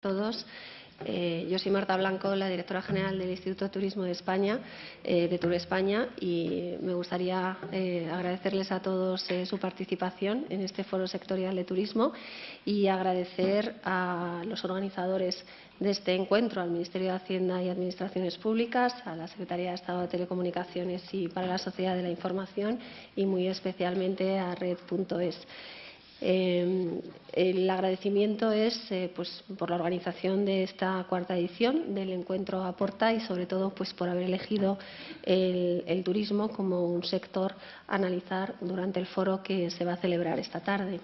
todos. Eh, yo soy Marta Blanco, la directora general del Instituto de Turismo de España, eh, de Tour España, y me gustaría eh, agradecerles a todos su participación en este foro sectorial de turismo y agradecer a los organizadores de este encuentro, al Ministerio de Hacienda y Administraciones Públicas, a la Secretaría de Estado de Telecomunicaciones y para la Sociedad de la Información y muy especialmente a Red.es. Eh, el agradecimiento es eh, pues, por la organización de esta cuarta edición del encuentro Aporta y sobre todo pues, por haber elegido el, turismo como un sector a analizar durante el foro que se va a celebrar esta tarde.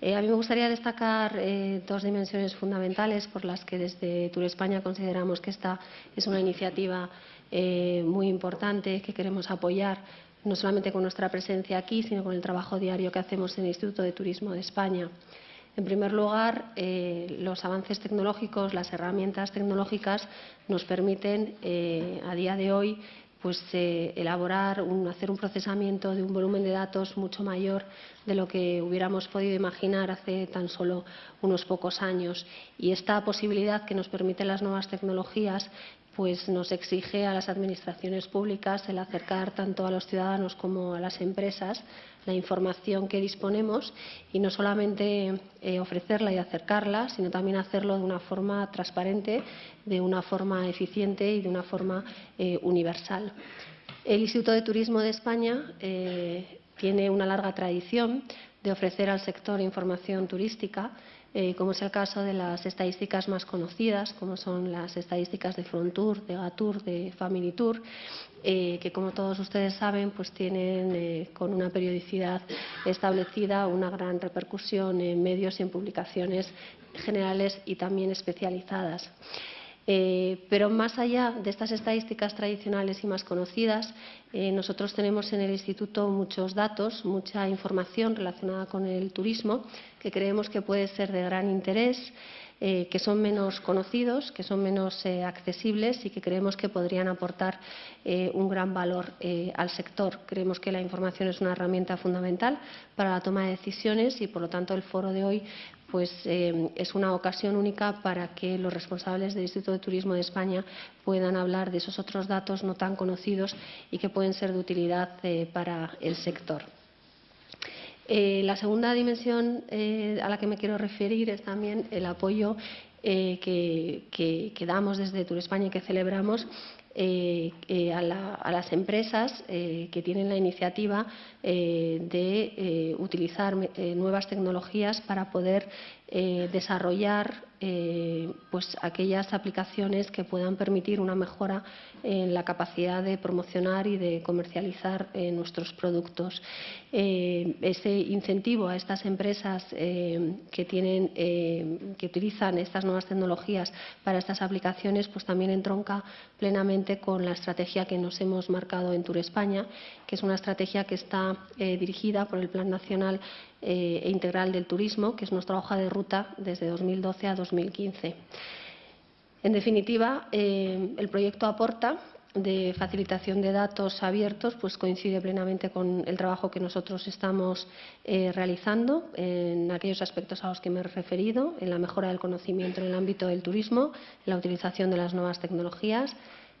Eh, a mí me gustaría destacar dos dimensiones fundamentales por las que desde Tour España consideramos que esta es una iniciativa muy importante que queremos apoyar no solamente con nuestra presencia aquí, sino con el trabajo diario que hacemos en el Instituto de Turismo de España. En primer lugar, eh, los avances tecnológicos, las herramientas tecnológicas nos permiten eh, a día de hoy pues, eh, elaborar, hacer un procesamiento de un volumen de datos mucho mayor de lo que hubiéramos podido imaginar hace tan solo unos pocos años. Y esta posibilidad que nos permiten las nuevas tecnologías pues nos exige a las administraciones públicas el acercar tanto a los ciudadanos como a las empresas la información que disponemos y no solamente eh, ofrecerla y acercarla, sino también hacerlo de una forma transparente, de una forma eficiente y de una forma eh, universal. El Instituto de Turismo de España eh, tiene una larga tradición de ofrecer al sector información turística eh, como es el caso de las estadísticas más conocidas, como son las estadísticas de Frontour, de Gatur, de Family Tour, eh, que como todos ustedes saben, pues tienen eh, con una periodicidad establecida una gran repercusión en medios y en publicaciones generales y también especializadas. Eh, pero más allá de estas estadísticas tradicionales y más conocidas, eh, nosotros tenemos en el Instituto muchos datos, mucha información relacionada con el turismo que creemos que puede ser de gran interés, eh, que son menos conocidos, que son menos accesibles y que creemos que podrían aportar un gran valor al sector. Creemos que la información es una herramienta fundamental para la toma de decisiones y, por lo tanto, el foro de hoy pues eh, es una ocasión única para que los responsables del Instituto de Turismo de España puedan hablar de esos otros datos no tan conocidos y que pueden ser de utilidad eh, para el sector. Eh, la segunda dimensión a la que me quiero referir es también el apoyo que, que, damos desde Tour España y que celebramos a, las empresas que tienen la iniciativa de utilizar nuevas tecnologías para poder desarrollar eh, pues aquellas aplicaciones que puedan permitir una mejora en la capacidad de promocionar y de comercializar eh, nuestros productos. Eh, ese incentivo a estas empresas que, tienen, que utilizan estas nuevas tecnologías para estas aplicaciones pues también entronca plenamente con la estrategia que nos hemos marcado en Tour España, que es una estrategia que está dirigida por el Plan Nacional e Integral del Turismo, que es nuestra hoja de ruta desde 2012 a 2020 2015. En definitiva, eh, el proyecto aporta de facilitación de datos abiertos pues coincide plenamente con el trabajo que nosotros estamos eh, realizando en aquellos aspectos a los que me he referido, en la mejora del conocimiento en el ámbito del turismo, en la utilización de las nuevas tecnologías,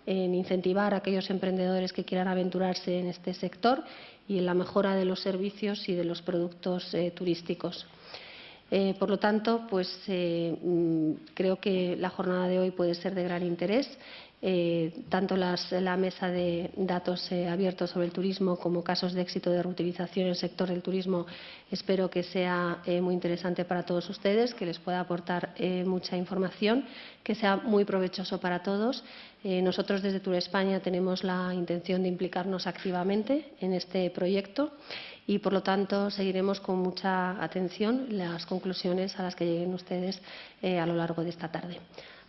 en incentivar a aquellos emprendedores que quieran aventurarse en este sector y en la mejora de los servicios y de los productos eh, turísticos. Eh, por lo tanto, pues, eh, mm, creo que la jornada de hoy puede ser de gran interés. Eh, tanto la mesa de datos abiertos sobre el turismo como casos de éxito de reutilización en el sector del turismo espero que sea muy interesante para todos ustedes, que les pueda aportar mucha información, que sea muy provechoso para todos. nosotros desde Tour España tenemos la intención de implicarnos activamente en este proyecto y, por lo tanto, seguiremos con mucha atención las conclusiones a las que lleguen ustedes eh, a lo largo de esta tarde.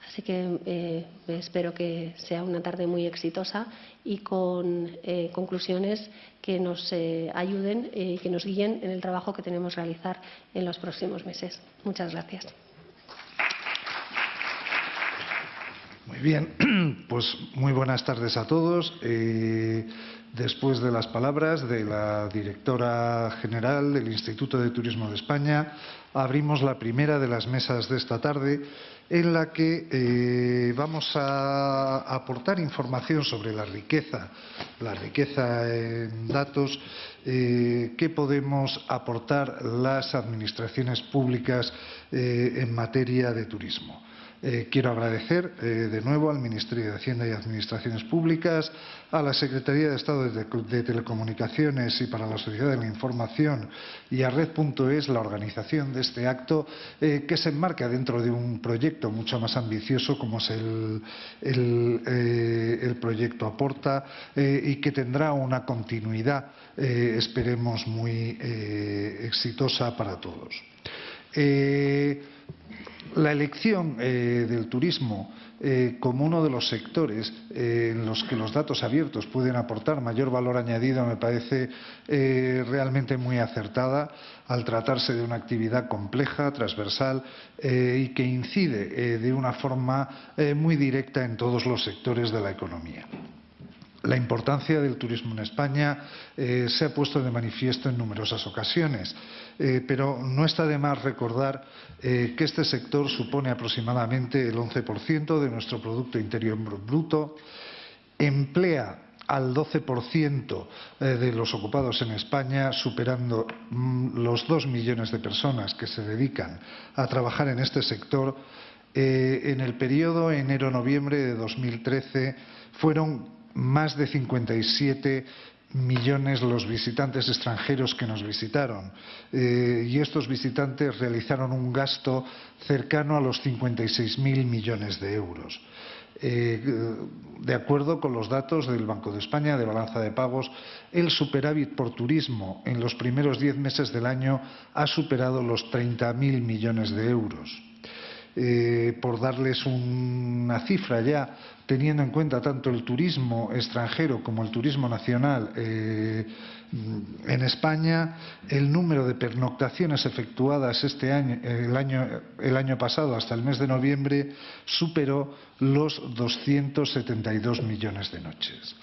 Así que eh, espero que sea una tarde muy exitosa y con eh, conclusiones que nos ayuden y que nos guíen en el trabajo que tenemos que realizar en los próximos meses. Muchas gracias. Muy bien, pues muy buenas tardes a todos. Después de las palabras de la directora general del Instituto de Turismo de España, abrimos la primera de las mesas de esta tarde en la que eh, vamos a aportar información sobre la riqueza, la riqueza en datos eh, que podemos aportar las administraciones públicas eh, en materia de turismo. Eh, quiero agradecer eh, de nuevo al Ministerio de Hacienda y Administraciones Públicas, a la Secretaría de Estado de, Telecomunicaciones y para la Sociedad de la Información y a Red.es la organización de este acto eh, que se enmarca dentro de un proyecto mucho más ambicioso como es el, el proyecto Aporta y que tendrá una continuidad, esperemos, muy exitosa para todos. La elección eh, del turismo eh, como uno de los sectores eh, en los que los datos abiertos pueden aportar mayor valor añadido me parece realmente muy acertada al tratarse de una actividad compleja, transversal y que incide de una forma muy directa en todos los sectores de la economía. La importancia del turismo en España eh, se ha puesto de manifiesto en numerosas ocasiones, eh, pero no está de más recordar eh, que este sector supone aproximadamente el 11% de nuestro Producto Interior Bruto, emplea al 12% de los ocupados en España, superando mm, los dos millones de personas que se dedican a trabajar en este sector. en el periodo enero-noviembre de 2013 fueron más de 57 millones los visitantes extranjeros que nos visitaron eh, y estos visitantes realizaron un gasto cercano a los 56.000 millones de euros. Eh, de acuerdo con los datos del Banco de España de balanza de pagos, el superávit por turismo en los primeros diez meses del año ha superado los 30.000 millones de euros. Eh, por darles una cifra ya, teniendo en cuenta tanto el turismo extranjero como el turismo nacional eh, en España, el número de pernoctaciones efectuadas este año el, año, el año pasado hasta el mes de noviembre superó los 272 millones de noches.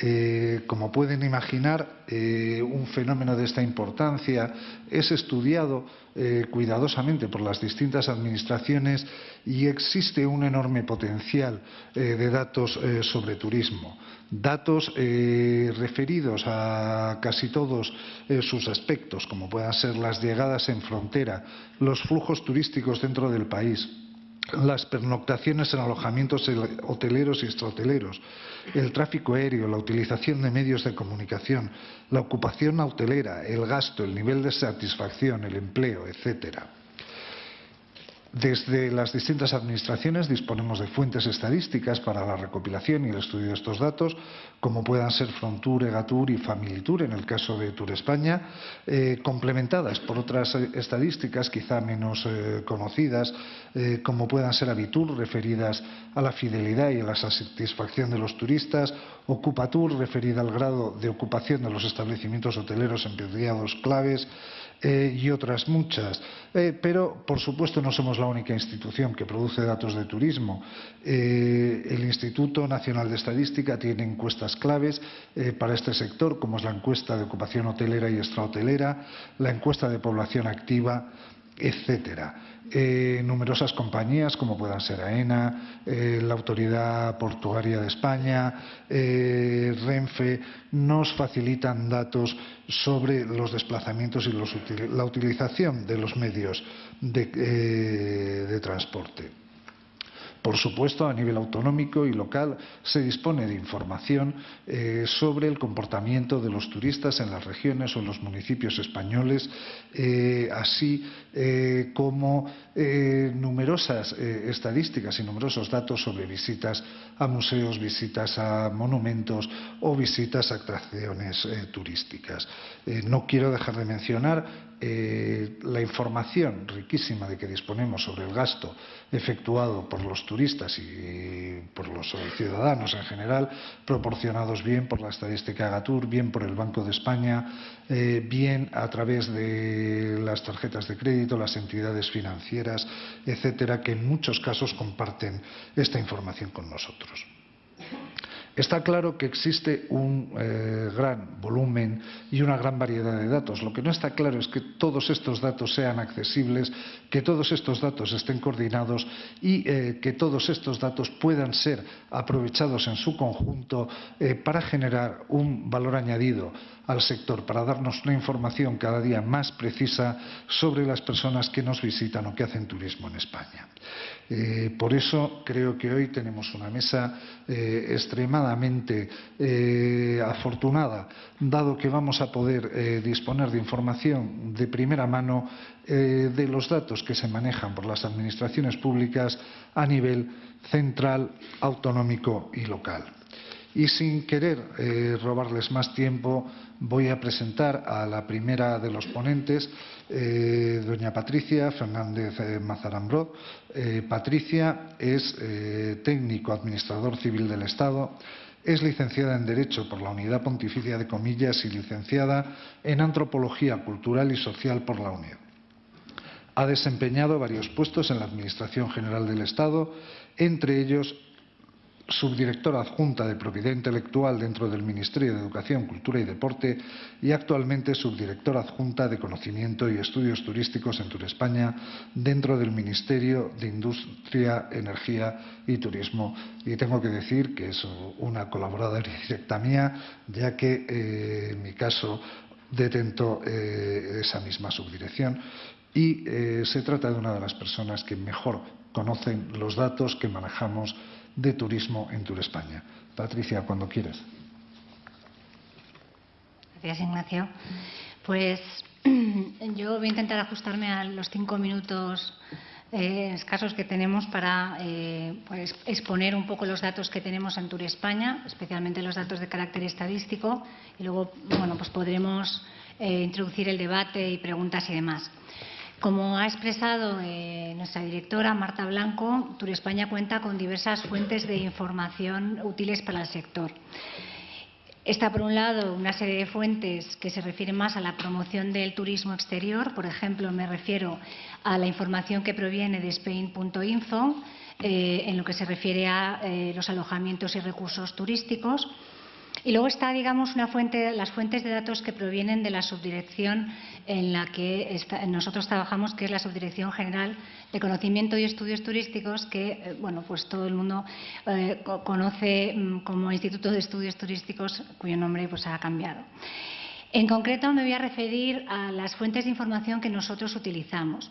Eh, como pueden imaginar, eh, un fenómeno de esta importancia es estudiado eh, cuidadosamente por las distintas administraciones y existe un enorme potencial de datos sobre turismo. Datos referidos a casi todos sus aspectos, como puedan ser las llegadas en frontera, los flujos turísticos dentro del país, las pernoctaciones en alojamientos hoteleros y extrahoteleros, el tráfico aéreo, la utilización de medios de comunicación, la ocupación hotelera, el gasto, el nivel de satisfacción, el empleo, etcétera. Desde las distintas administraciones disponemos de fuentes estadísticas para la recopilación y el estudio de estos datos, como puedan ser Frontur, Egatur y Familitur en el caso de Tour España, eh, complementadas por otras estadísticas quizá menos eh, conocidas, eh, como puedan ser Abitur, referidas a la fidelidad y a la satisfacción de los turistas, Ocupatur, referida al grado de ocupación de los establecimientos hoteleros en periodos claves, eh, y otras muchas. Eh, pero, por supuesto, no somos la única institución que produce datos de turismo. Eh, el Instituto Nacional de Estadística tiene encuestas claves para este sector, como es la encuesta de ocupación hotelera y extrahotelera, la encuesta de población activa, etcétera. Eh, numerosas compañías, como puedan ser AENA, eh, la Autoridad Portuaria de España, eh, Renfe, nos facilitan datos sobre los desplazamientos y la utilización de los medios de transporte. Por supuesto, a nivel autonómico y local se dispone de información eh, sobre el comportamiento de los turistas en las regiones o en los municipios españoles, eh, así eh, como numerosas estadísticas y numerosos datos sobre visitas a museos, visitas a monumentos o visitas a atracciones turísticas. no quiero dejar de mencionar la información riquísima de que disponemos sobre el gasto efectuado por los turistas y por los ciudadanos en general, proporcionados bien por la estadística Gatur, bien por el Banco de España, eh, bien a través de las tarjetas de crédito, las entidades financieras, etcétera, que en muchos casos comparten esta información con nosotros. Está claro que existe un eh, gran volumen y una gran variedad de datos. Lo que no está claro es que todos estos datos sean accesibles, que todos estos datos estén coordinados y eh, que todos estos datos puedan ser aprovechados en su conjunto eh, para generar un valor añadido al sector, para darnos una información cada día más precisa sobre las personas que nos visitan o que hacen turismo en España. Por eso creo que hoy tenemos una mesa extremadamente eh, afortunada, dado que vamos a poder eh, disponer de información de primera mano eh, de los datos que se manejan por las administraciones públicas a nivel central, autonómico y local. Y sin querer robarles más tiempo, voy a presentar a la primera de los ponentes, doña Patricia Fernández Mazarambró. Patricia es técnico administrador civil del Estado, es licenciada en Derecho por la Unidad Pontificia de Comillas y licenciada en Antropología Cultural y Social por la UNED. Ha desempeñado varios puestos en la Administración General del Estado, entre ellos subdirectora adjunta de propiedad intelectual dentro del Ministerio de Educación, Cultura y Deporte y actualmente subdirectora adjunta de Conocimiento y Estudios Turísticos en Turespaña dentro del Ministerio de Industria, Energía y Turismo. Y tengo que decir que es una colaboradora directa mía, ya que eh, en mi caso detento eh, esa misma subdirección y eh, se trata de una de las personas que mejor conocen los datos que manejamos de turismo en Tour España. Patricia, cuando quieras. Gracias, Ignacio. Pues yo voy a intentar ajustarme a los cinco minutos eh, escasos que tenemos para eh, pues, exponer un poco los datos que tenemos en Tour España, especialmente los datos de carácter estadístico, y luego bueno, pues podremos eh, introducir el debate y preguntas y demás. Como ha expresado eh, nuestra directora Marta Blanco, España cuenta con diversas fuentes de información útiles para el sector. Está, por un lado, una serie de fuentes que se refieren más a la promoción del turismo exterior. Por ejemplo, me refiero a la información que proviene de Spain.info eh, en lo que se refiere a eh, los alojamientos y recursos turísticos. Y luego está, digamos, una fuente, las fuentes de datos que provienen de la subdirección en la que nosotros trabajamos, que es la Subdirección General de Conocimiento y Estudios Turísticos, que, eh, bueno, pues todo el mundo eh, conoce mm, como Instituto de Estudios Turísticos, cuyo nombre pues ha cambiado. En concreto, me voy a referir a las fuentes de información que nosotros utilizamos.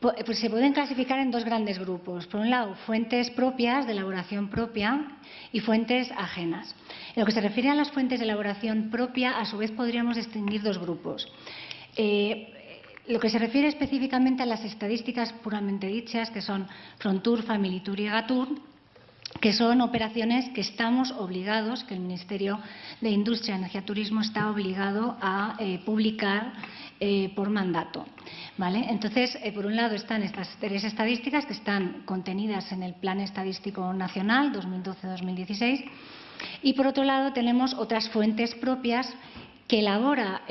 Pues se pueden clasificar en dos grandes grupos. Por un lado, fuentes propias, de elaboración propia, y fuentes ajenas. En lo que se refiere a las fuentes de elaboración propia, a su vez podríamos distinguir dos grupos. Eh, lo que se refiere específicamente a las estadísticas puramente dichas, que son Frontur, Familitur y Gatur, que son operaciones que estamos obligados, que el Ministerio de Industria, Energía y Turismo está obligado a eh, publicar eh, por mandato. ¿vale? Entonces, eh, por un lado están estas tres estadísticas que están contenidas en el Plan Estadístico Nacional 2012-2016 y, por otro lado, tenemos otras fuentes propias que elabora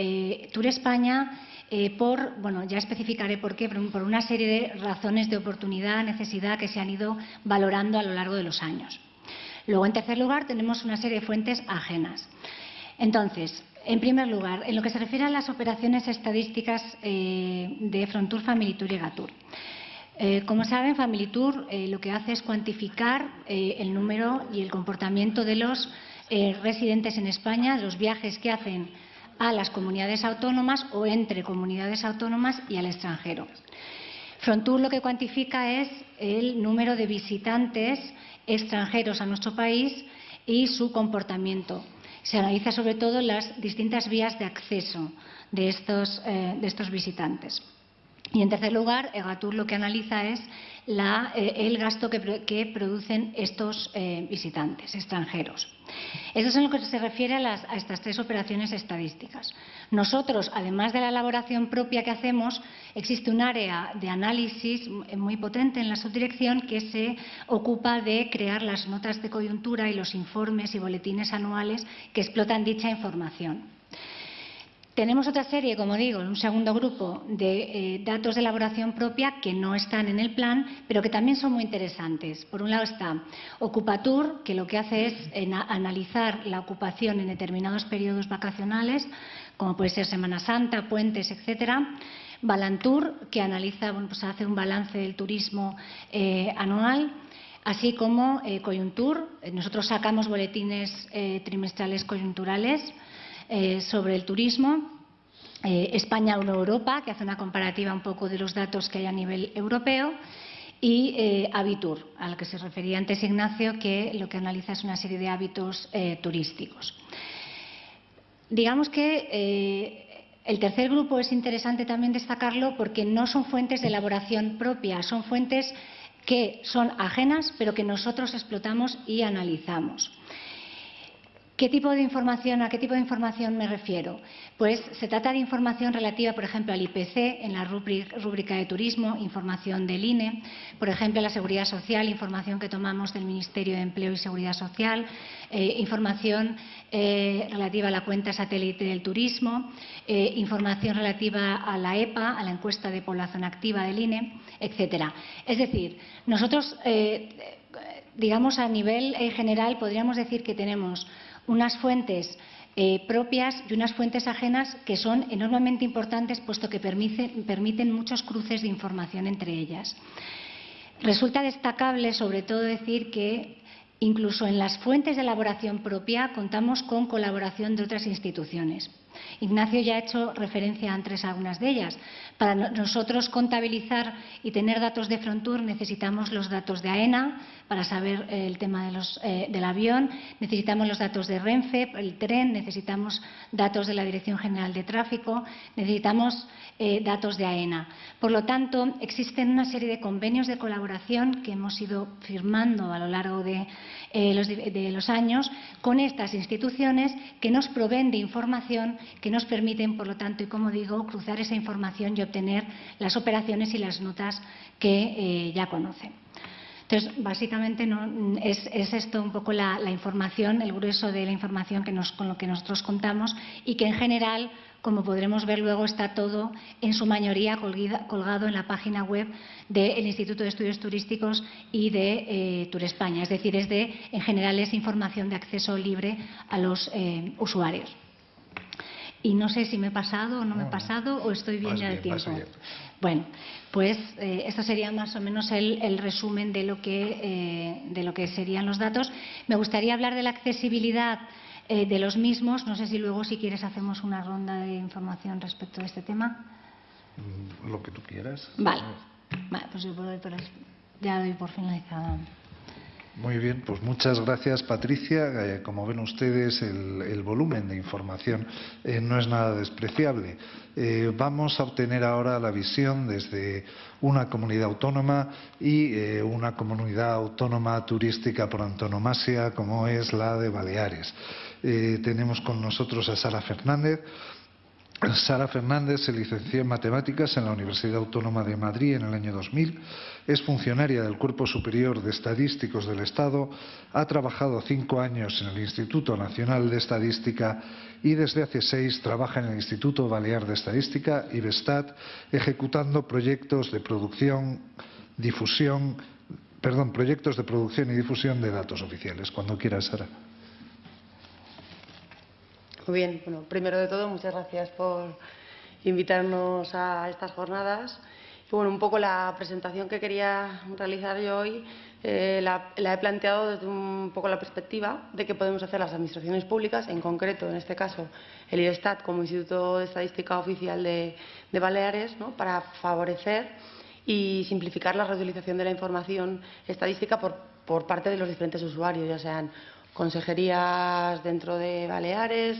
Tour España eh, por, bueno, ya especificaré por qué, por una serie de razones de oportunidad, necesidad que se han ido valorando a lo largo de los años. Luego, en tercer lugar, tenemos una serie de fuentes ajenas. Entonces, en primer lugar, en lo que se refiere a las operaciones estadísticas eh, de Frontur, Familitur y Gatur. Eh, como saben, Familitur lo que hace es cuantificar el número y el comportamiento de los residentes en España, los viajes que hacen a las comunidades autónomas o entre comunidades autónomas y al extranjero. Frontur lo que cuantifica es el número de visitantes extranjeros a nuestro país y su comportamiento. Se analiza sobre todo las distintas vías de acceso de estos, eh, de estos visitantes. Y en tercer lugar, EGATUR lo que analiza es eh, el gasto que, producen estos eh, visitantes extranjeros. Eso es en lo que se refiere a, estas tres operaciones estadísticas. Nosotros, además de la elaboración propia que hacemos, existe un área de análisis muy potente en la subdirección que se ocupa de crear las notas de coyuntura y los informes y boletines anuales que explotan dicha información. Tenemos otra serie, como digo, un segundo grupo de eh, datos de elaboración propia que no están en el plan, pero que también son muy interesantes. Por un lado está Ocupatur, que lo que hace es analizar la ocupación en determinados periodos vacacionales, como puede ser Semana Santa, puentes, etcétera. Balantur, que analiza, bueno, pues hace un balance del turismo eh, anual así como eh, Coyuntur. Nosotros sacamos boletines trimestrales coyunturales eh, sobre el turismo. Eh, España Uno Europa, que hace una comparativa un poco de los datos que hay a nivel europeo. Y eh, Habitur, al que se refería antes Ignacio, que lo que analiza es una serie de hábitos turísticos. Digamos que el tercer grupo es interesante también destacarlo porque no son fuentes de elaboración propia, son fuentes que son ajenas, pero que nosotros explotamos y analizamos. ¿Qué tipo de información, ¿A qué tipo de información me refiero? Pues se trata de información relativa, por ejemplo, al IPC en la rúbrica de turismo, información del INE, por ejemplo, a la seguridad social, información que tomamos del Ministerio de Empleo y Seguridad Social, eh, información eh, relativa a la cuenta satélite del turismo, eh, información relativa a la EPA, a la encuesta de población activa del INE, etcétera. Es decir, nosotros, digamos, a nivel general podríamos decir que tenemos unas fuentes eh, propias y unas fuentes ajenas que son enormemente importantes puesto que permiten muchos cruces de información entre ellas. Resulta destacable sobre todo decir que incluso en las fuentes de elaboración propia contamos con colaboración de otras instituciones. Ignacio ya ha hecho referencia antes a algunas de ellas. Para nosotros contabilizar y tener datos de Frontur necesitamos los datos de AENA para saber eh, el tema eh, del avión, necesitamos los datos de Renfe, el tren, necesitamos datos de la Dirección General de Tráfico, necesitamos eh, datos de AENA. Por lo tanto, existen una serie de convenios de colaboración que hemos ido firmando a lo largo de los años con estas instituciones que nos proveen de información que nos permiten, por lo tanto, y como digo, cruzar esa información y obtener las operaciones y las notas que eh, ya conocen. Entonces, básicamente es, esto un poco la, información, el grueso de la información con lo que nosotros contamos y que en general, como podremos ver luego, está todo en su mayoría colgado en la página web del Instituto de Estudios Turísticos y de eh, Tour España. Es decir, es de, en general es información de acceso libre a los eh, usuarios. Y no sé si me he pasado o no, me he pasado o estoy bien ya de tiempo. Bueno, pues eh, esto sería más o menos el, resumen de lo, que, eh, de lo que serían los datos. Me gustaría hablar de la accesibilidad eh, de los mismos. No sé si luego, si quieres, hacemos una ronda de información respecto a este tema. Mm, lo que tú quieras. Vale, vale pues yo ya doy por finalizada. Muy bien, pues muchas gracias Patricia. Eh, como ven ustedes, el, volumen de información eh, no es nada despreciable. Eh, vamos a obtener ahora la visión desde una comunidad autónoma y una comunidad autónoma turística por antonomasia como es la de Baleares. tenemos con nosotros a Sara Fernández. Sara Fernández se licenció en Matemáticas en la Universidad Autónoma de Madrid en el año 2000 es funcionaria del Cuerpo Superior de Estadísticos del Estado, ha trabajado cinco años en el Instituto Nacional de Estadística y desde hace seis trabaja en el Instituto Balear de Estadística, IBESTAT, ejecutando proyectos de producción, difusión, perdón, proyectos de producción y difusión de datos oficiales. Cuando quieras, Sara. Muy bien, bueno, primero de todo, muchas gracias por invitarnos a estas jornadas. Bueno, un poco la presentación que quería realizar yo hoy eh, la, he planteado desde un poco la perspectiva de qué podemos hacer las administraciones públicas, en concreto, en este caso, el IRESTAT como Instituto de Estadística Oficial de, Baleares, para favorecer y simplificar la reutilización de la información estadística por, por parte de los diferentes usuarios, ya sean consejerías dentro de Baleares,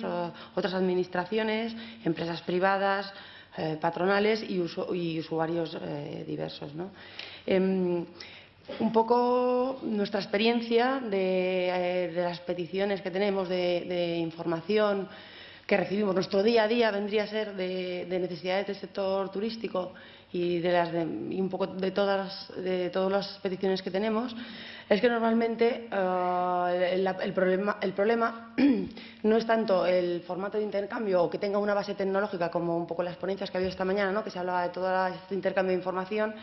otras administraciones, empresas privadas, eh, patronales y, usuarios eh, diversos. Em, un poco nuestra experiencia de, eh, las peticiones que tenemos de, información que recibimos, nuestro día a día vendría a ser de, necesidades del sector turístico y de las y un poco de todas de todas las peticiones que tenemos es que normalmente eh, el, problema, el problema no es tanto el formato de intercambio o que tenga una base tecnológica como un poco las ponencias que ha habido esta mañana, ¿no? que se hablaba de todo este intercambio de información,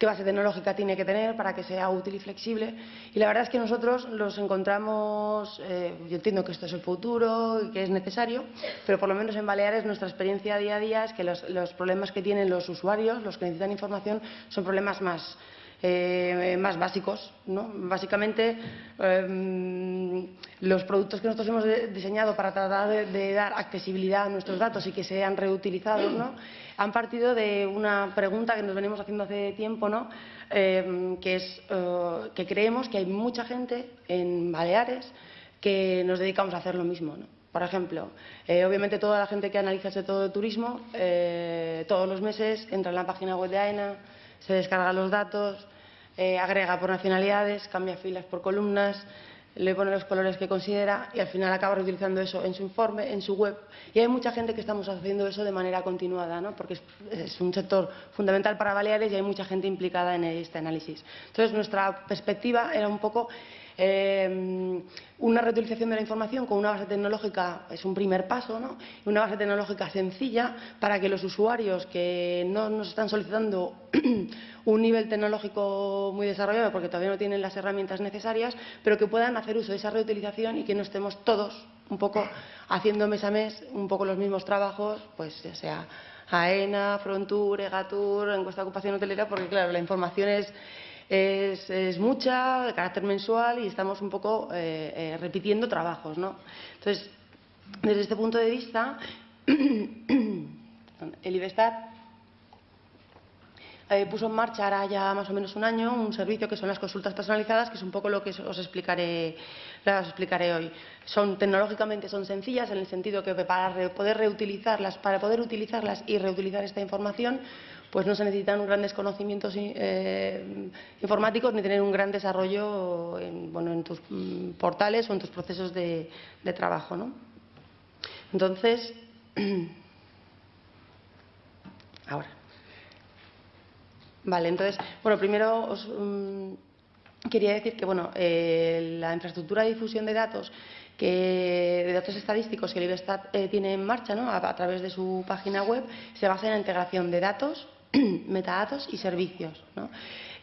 qué base tecnológica tiene que tener para que sea útil y flexible. Y la verdad es que nosotros los encontramos, eh, yo entiendo que esto es el futuro y que es necesario, pero por lo menos en Baleares nuestra experiencia día a día es que los, los problemas que tienen los usuarios, los que necesitan información, son problemas más eh, más básicos. ¿no? Básicamente, em, los productos que nosotros hemos diseñado para tratar de, dar accesibilidad a nuestros datos y que sean reutilizados, ¿no? han partido de una pregunta que nos venimos haciendo hace tiempo, ¿no? Em, que es eh, que creemos que hay mucha gente en Baleares que nos dedicamos a hacer lo mismo. ¿no? Por ejemplo, eh, obviamente toda la gente que analiza ese todo de turismo, todos los meses entra en la página web de AENA, se descarga los datos, eh, agrega por nacionalidades, cambia filas por columnas, le pone los colores que considera y al final acaba reutilizando eso en su informe, en su web. Y hay mucha gente que estamos haciendo eso de manera continuada, ¿no? porque es, un sector fundamental para Baleares y hay mucha gente implicada en este análisis. Entonces, nuestra perspectiva era un poco eh, una reutilización de la información con una base tecnológica es un primer paso, ¿no? una base tecnológica sencilla para que los usuarios que no nos están solicitando un nivel tecnológico muy desarrollado porque todavía no tienen las herramientas necesarias, pero que puedan hacer uso de esa reutilización y que no estemos todos un poco haciendo mes a mes un poco los mismos trabajos, pues ya sea AENA, Frontur, EGATUR, encuesta de ocupación hotelera, porque claro, la información es es, mucha, de carácter mensual y estamos un poco eh, eh, repitiendo trabajos. ¿no? Entonces, desde este punto de vista, el IBESTAT eh, puso en marcha ahora ya más o menos un año un servicio que son las consultas personalizadas, que es un poco lo que os explicaré, os explicaré hoy. Son tecnológicamente son sencillas en el sentido que para poder reutilizarlas, para poder utilizarlas y reutilizar esta información, pues no se necesitan grandes conocimientos eh, informáticos ni tener un gran desarrollo en, bueno, en tus mm, portales o en tus procesos de, trabajo. ¿no? Entonces, ahora. Vale, entonces, bueno, primero os mm, quería decir que bueno, eh, la infraestructura de difusión de datos que, de datos estadísticos que el IBESTAT eh, tiene en marcha ¿no? a, través de su página web se basa en la integración de datos metadatos y servicios.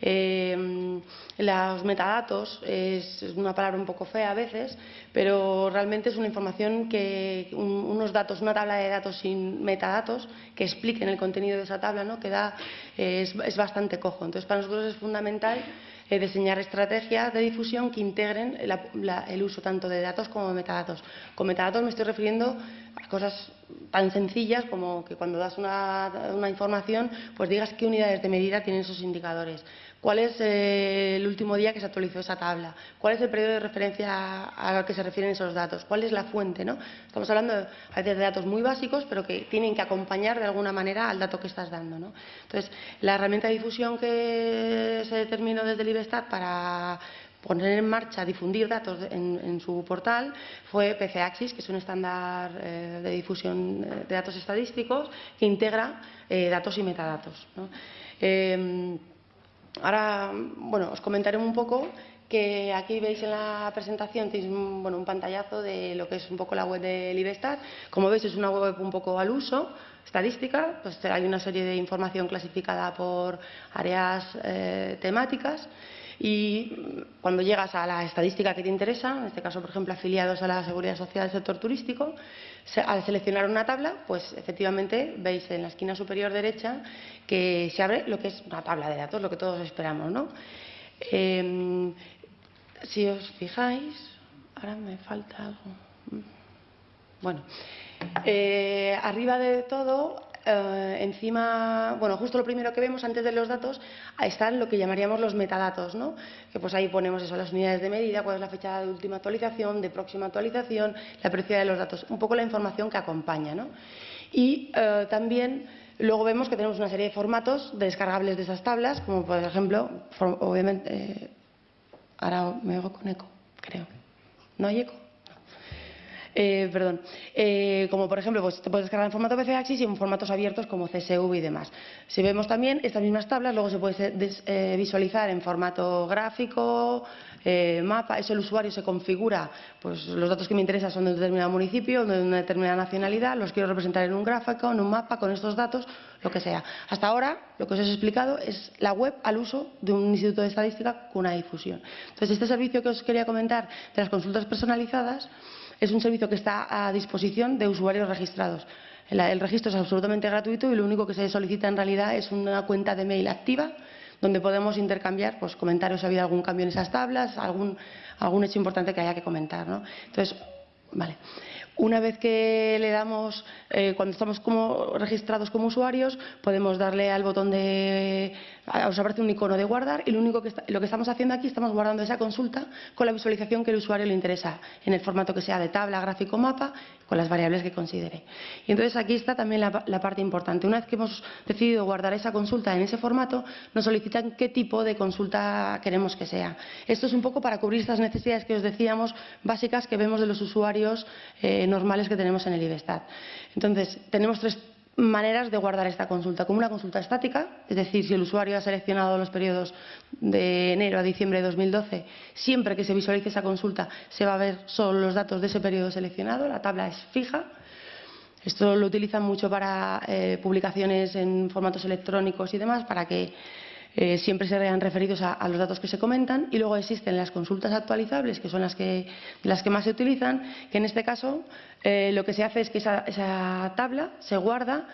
Eh, los metadatos es una palabra un poco fea a veces, pero realmente es una información que, unos datos, una tabla de datos sin metadatos que expliquen el contenido de esa tabla, ¿no? que da, es, bastante cojo. Entonces, para nosotros es fundamental eh, diseñar estrategias de difusión que integren el uso tanto de datos como de metadatos. Con metadatos me estoy refiriendo a cosas tan sencillas como que cuando das una, una información, pues digas qué unidades de medida tienen esos indicadores cuál es eh, el último día que se actualizó esa tabla, cuál es el periodo de referencia al que se refieren esos datos, cuál es la fuente. Estamos hablando a veces de datos muy básicos, pero que tienen que acompañar de alguna manera al dato que estás dando. ¿no? Entonces, la herramienta de difusión que se determinó desde el IBESTAT para poner en marcha, difundir datos en, su portal, fue PCAXIS, que es un estándar eh, de difusión de datos estadísticos que integra eh, datos y metadatos. Ahora, bueno, os comentaré un poco que aquí veis en la presentación, tenéis un, bueno, un pantallazo de lo que es un poco la web del IBESTAT. Como veis, es una web un poco al uso, estadística, pues hay una serie de información clasificada por áreas eh, temáticas y cuando llegas a la estadística que te interesa, en este caso, por ejemplo, afiliados a la Seguridad Social del sector turístico, al seleccionar una tabla, pues efectivamente veis en la esquina superior derecha que se abre lo que es una tabla de datos, lo que todos esperamos, ¿no? Em, si os fijáis, ahora me falta algo. Bueno, eh, arriba de todo eh, encima, bueno, justo lo primero que vemos antes de los datos, están lo que llamaríamos los metadatos, ¿no? Que pues ahí ponemos eso, las unidades de medida, cuál es la fecha de última actualización, de próxima actualización, la periodicidad de los datos, un poco la información que acompaña, ¿no? Y eh, también luego vemos que tenemos una serie de formatos descargables de esas tablas, como por ejemplo, obviamente, eh, ahora me oigo con eco, creo. ¿No hay eco? Eh, perdón. Eh, como por ejemplo, pues te puedes descargar en formato PCAXIS y en formatos abiertos como CSV y demás. Si vemos también estas mismas tablas, luego se puede eh, visualizar en formato gráfico, mapa, eso el usuario se configura, pues los datos que me interesan son de un determinado municipio, de una determinada nacionalidad, los quiero representar en un gráfico, en un mapa, con estos datos, lo que sea. Hasta ahora, lo que os he explicado es la web al uso de un instituto de estadística con una difusión. Entonces, este servicio que os quería comentar de las consultas personalizadas es un servicio que está a disposición de usuarios registrados. El, registro es absolutamente gratuito y lo único que se solicita en realidad es una cuenta de mail activa donde podemos intercambiar pues, comentarios si ha habido algún cambio en esas tablas, algún, algún hecho importante que haya que comentar. ¿no? Entonces, vale. Una vez que le damos, eh, cuando estamos como registrados como usuarios, podemos darle al botón de, os aparece un icono de guardar y lo único que lo que estamos haciendo aquí estamos guardando esa consulta con la visualización que el usuario le interesa, en el formato que sea de tabla, gráfico, mapa, con las variables que considere. Y entonces aquí está también la, la parte importante. Una vez que hemos decidido guardar esa consulta en ese formato, nos solicitan qué tipo de consulta queremos que sea. Esto es un poco para cubrir estas necesidades que os decíamos básicas que vemos de los usuarios. Eh, normales que tenemos en el IBESTAT. Entonces, tenemos tres maneras de guardar esta consulta. Como una consulta estática, es decir, si el usuario ha seleccionado los periodos de enero a diciembre de 2012, siempre que se visualice esa consulta se va a ver solo los datos de ese periodo seleccionado, la tabla es fija. Esto lo utilizan mucho para eh, publicaciones en formatos electrónicos y demás, para que eh, siempre se vean referidos a, los datos que se comentan y luego existen las consultas actualizables, que son las que, las que más se utilizan, que en este caso eh, lo que se hace es que esa tabla se guarda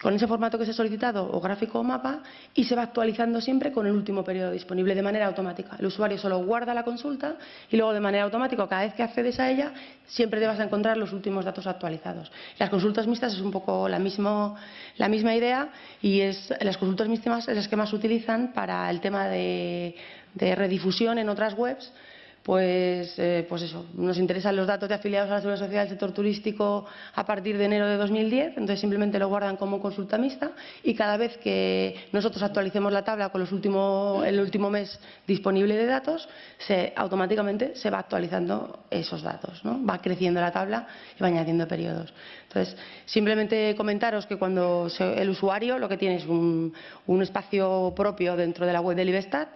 con ese formato que se ha solicitado o gráfico o mapa y se va actualizando siempre con el último periodo disponible de manera automática. El usuario solo guarda la consulta y luego de manera automática, cada vez que accedes a ella, siempre te vas a encontrar los últimos datos actualizados. Las consultas mixtas es un poco la, misma idea y es, las consultas mixtas es las que más utilizan para el tema de redifusión en otras webs pues, eh, pues eso, nos interesan los datos de afiliados a la Seguridad Social del sector turístico a partir de enero de 2010, entonces simplemente lo guardan como consulta mixta y cada vez que nosotros actualicemos la tabla con los el último mes disponible de datos, se, automáticamente se va actualizando esos datos, ¿no? va creciendo la tabla y va añadiendo periodos. Entonces, simplemente comentaros que cuando el usuario lo que tiene es un, un espacio propio dentro de la web del IBESTAT,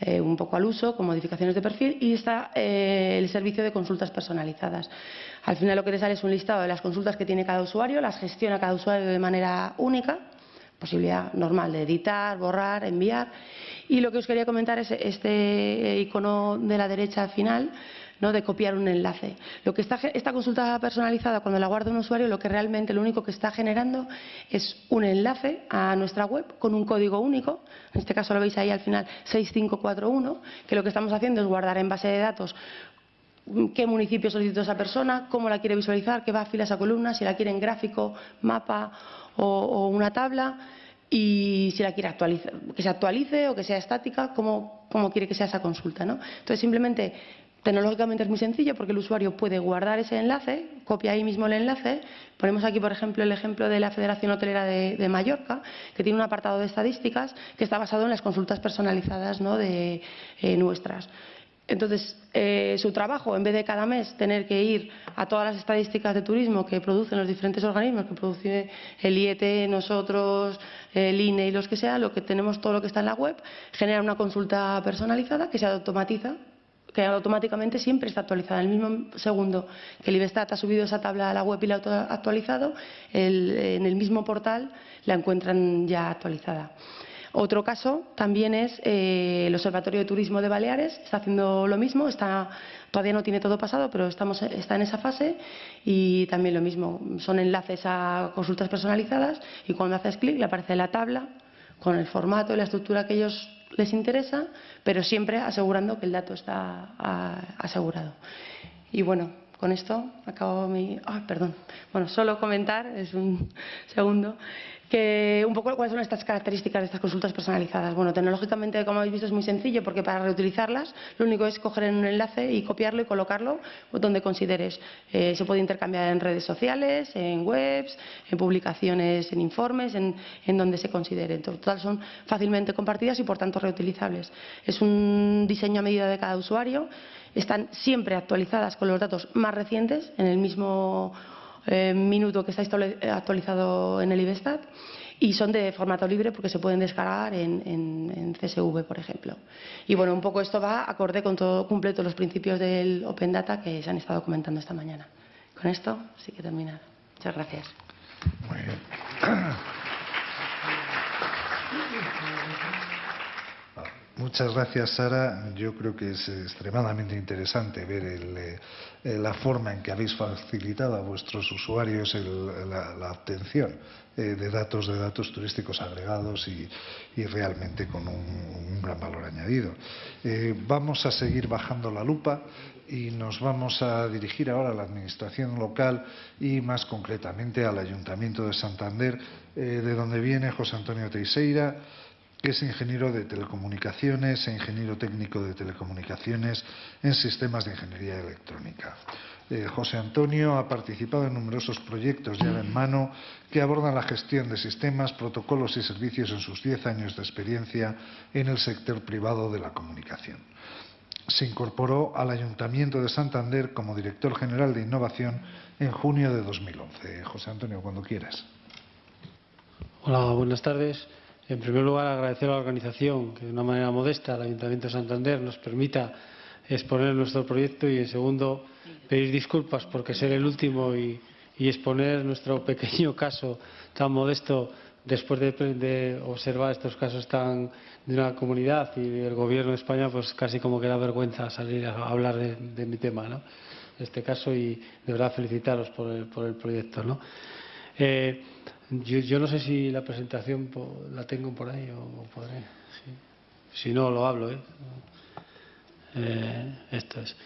eh, un poco al uso, con modificaciones de perfil, y está eh, el servicio de consultas personalizadas. Al final lo que te sale es un listado de las consultas que tiene cada usuario, las gestiona cada usuario de manera única, posibilidad normal de editar, borrar, enviar. Y lo que os quería comentar es este icono de la derecha final, ¿no? de copiar un enlace. Lo que está, esta consulta personalizada, cuando la guarda un usuario, lo que realmente lo único que está generando es un enlace a nuestra web con un código único, en este caso lo veis ahí al final 6541, que lo que estamos haciendo es guardar en base de datos qué municipio solicitó esa persona, cómo la quiere visualizar, qué va a filas a columnas, si la quiere en gráfico, mapa o, una tabla y si la quiere actualizar, que se actualice o que sea estática, cómo, quiere que sea esa consulta. ¿no? Entonces, simplemente Tecnológicamente es muy sencillo porque el usuario puede guardar ese enlace, copia ahí mismo el enlace. Ponemos aquí, por ejemplo, el ejemplo de la Federación Hotelera de, Mallorca, que tiene un apartado de estadísticas que está basado en las consultas personalizadas ¿no? de eh, nuestras. Entonces, eh, su trabajo, en vez de cada mes tener que ir a todas las estadísticas de turismo que producen los diferentes organismos, que produce el IET, nosotros, el INE y los que sea, lo que tenemos todo lo que está en la web, genera una consulta personalizada que se automatiza que automáticamente siempre está actualizada. En el mismo segundo que el ha subido esa tabla a la web y la ha actualizado, en el mismo portal la encuentran ya actualizada. Otro caso también es eh, el Observatorio de Turismo de Baleares, está haciendo lo mismo, está, todavía no tiene todo pasado, pero estamos, está en esa fase y también lo mismo, son enlaces a consultas personalizadas y cuando haces clic le aparece la tabla con el formato y la estructura que ellos les interesa, pero siempre asegurando que el dato está asegurado. Y bueno, con esto acabo mi. Ah, perdón. Bueno, solo comentar, es un segundo, Que un poco cuáles son estas características de estas consultas personalizadas. Bueno, tecnológicamente, como habéis visto, es muy sencillo porque para reutilizarlas lo único es coger un enlace y copiarlo y colocarlo donde consideres. Eh, se puede intercambiar en redes sociales, en webs, en publicaciones, en informes, en, en donde se considere. En total son fácilmente compartidas y por tanto reutilizables. Es un diseño a medida de cada usuario. Están siempre actualizadas con los datos más recientes en el mismo eh, minuto que está actualizado en el IBESTAT y son de formato libre porque se pueden descargar en, en, en, CSV, por ejemplo. Y bueno, un poco esto va acorde con todo, cumple todos los principios del Open Data que se han estado comentando esta mañana. Con esto sí que he terminado. Muchas gracias. Muy bien. Muchas gracias, Sara. Yo creo que es extremadamente interesante ver el, eh, la forma en que habéis facilitado a vuestros usuarios la, obtención eh, de datos de datos turísticos agregados y, realmente con un, gran valor añadido. Eh, vamos a seguir bajando la lupa y nos vamos a dirigir ahora a la Administración local y más concretamente al Ayuntamiento de Santander, de donde viene José Antonio Teixeira es ingeniero de telecomunicaciones e ingeniero técnico de telecomunicaciones en sistemas de ingeniería electrónica. Eh, José Antonio ha participado en numerosos proyectos llave en mano que abordan la gestión de sistemas, protocolos y servicios en sus 10 años de experiencia en el sector privado de la comunicación. Se incorporó al Ayuntamiento de Santander como director general de innovación en junio de 2011. José Antonio, cuando quieras. Hola, buenas tardes. En primer lugar, agradecer a la organización que de una manera modesta, el Ayuntamiento de Santander, nos permita exponer nuestro proyecto y, en segundo, pedir disculpas porque ser el último y, exponer nuestro pequeño caso tan modesto después de, observar estos casos tan de una comunidad y del gobierno de España, pues casi como que da vergüenza salir a hablar de, mi tema, ¿no? Este caso y de verdad felicitaros por el, por el proyecto, ¿no? Eh, yo, yo, no sé si la presentación la tengo por ahí o, podré. Si no, lo hablo. ¿eh? Eh, esto es.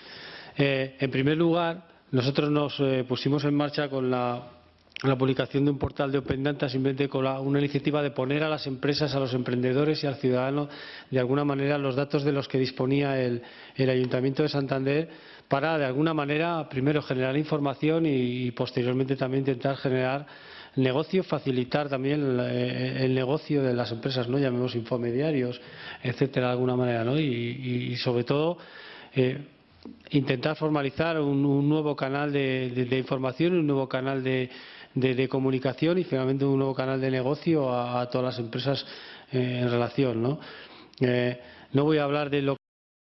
Eh, en primer lugar, nosotros nos eh, pusimos en marcha con la, publicación de un portal de Open Data, simplemente con la, una iniciativa de poner a las empresas, a los emprendedores y al ciudadano, de alguna manera, los datos de los que disponía el, Ayuntamiento de Santander para, de alguna manera, primero generar información y posteriormente también intentar generar negocio, facilitar también el, el, negocio de las empresas, ¿no? llamemos infomediarios, etcétera, de alguna manera, ¿no? y, sobre todo eh, intentar formalizar un, nuevo canal de, información, un nuevo canal de, de, comunicación y finalmente un nuevo canal de negocio a, todas las empresas eh, en relación. ¿no? Eh, no voy a hablar de lo